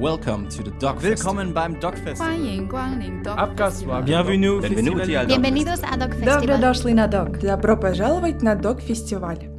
Welcome to the Dog Willkommen beim Dog Festival. 欢迎光临 Dog Festival. Bienvenue al Dog Bienvenidos a Dog Добро Festival. дошли на Добро пожаловать на Dog Festival.